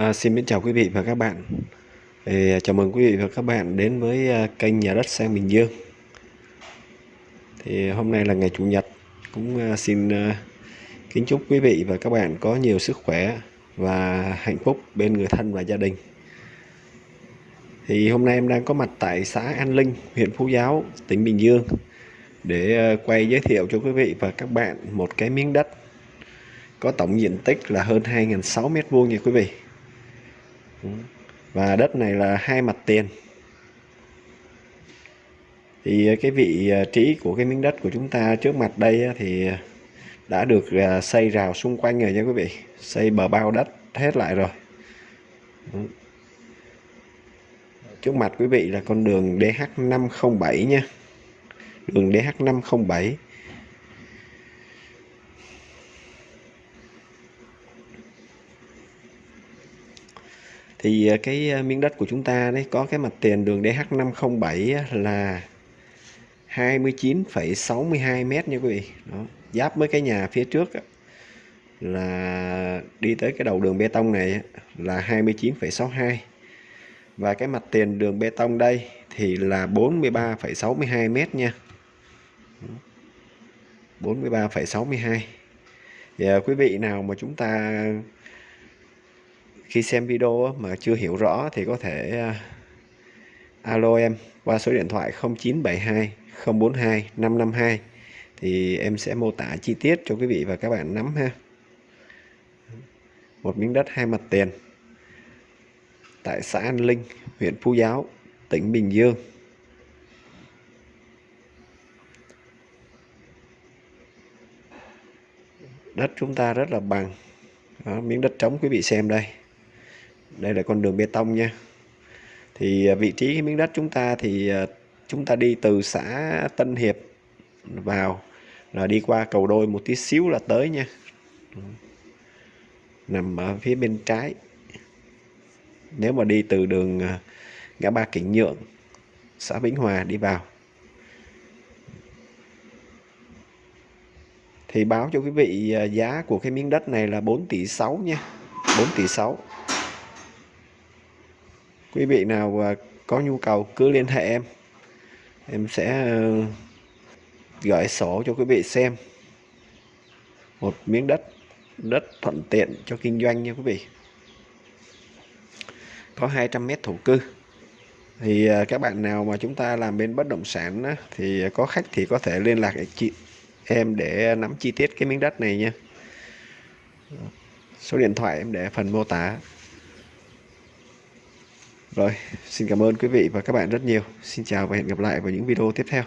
À, xin mến chào quý vị và các bạn. Thì, à, Chào mừng quý vị và các bạn đến với à, kênh Nhà đất Sang Bình Dương. Thì à, Hôm nay là ngày Chủ nhật. Cũng xin kính chúc quý vị và các bạn có nhiều sức khỏe và hạnh phúc bên người thân và gia đình. Thì hôm nay em đang có mặt tại xã An Linh, huyện Phú Giáo, tỉnh Bình Dương để quay giới thiệu cho quý vị và các bạn một cái miếng đất có tổng diện tích là hơn 2.600 m2 nha quý vị và đất này là hai mặt tiền. Thì ờ, cái vị ờ, trí của cái miếng đất của chúng ta trước mặt đây thì ờ, đã được xây rào xung quanh rồi nha quý vị. Xây bờ bao đất hết lại rồi. Trước mặt quý vị là con đường DH507 nha. Đường DH507 thì ờ, cái ờ, miếng đất của chúng ta đấy có cái mặt tiền đường DH507 là 29,62 m nha quý vị. Đó giáp với cái nhà phía trước là đi tới cái đầu đường bê tông này là 29,62 và cái mặt tiền đường bê tông đây thì là 43,62 m nha. 43,62 Giờ dạ, quý vị nào mà chúng ta khi xem video mà chưa hiểu rõ thì có thể à, alo em qua số điện thoại 0972 042 552 thì em sẽ mô tả chi tiết cho quý vị và các bạn nắm ha. Một miếng đất hai mặt tiền tại xã An Linh huyện Phú Giáo tỉnh Bình Dương. Đất chúng ta rất là bằng. Đó, miếng đất trống quý vị xem đây đây là con đường bê tông nha. Thì à, vị trí cái miếng đất chúng ta thì à, chúng ta đi từ xã Tân Hiệp vào rồi đi qua cầu đôi một tí xíu là tới nha. Nằm ở phía bên trái. Nếu mà đi từ đường à, ngã ba Kỳnh Nhượng, xã Vĩnh Hòa đi vào. Thì báo cho quý vị giá của cái miếng đất này là 4 tỷ 6 nha. 4 tỷ 6 quý vị nào à, có nhu cầu cứ liên hệ em. Em sẽ ờ, gửi sổ cho quý vị xem. Một miếng đất đất thuận tiện cho kinh doanh nha quý vị. Có 200 mét thổ cư. Thì à, các bạn nào mà chúng ta làm bên bất động sản á, thì có khách thì có thể liên lạc chị em để nắm chi tiết cái miếng đất này nha. Số điện thoại em để phần mô tả rồi, xin cảm ơn quý vị và các bạn rất nhiều. Xin chào và hẹn gặp lại vào những video tiếp theo.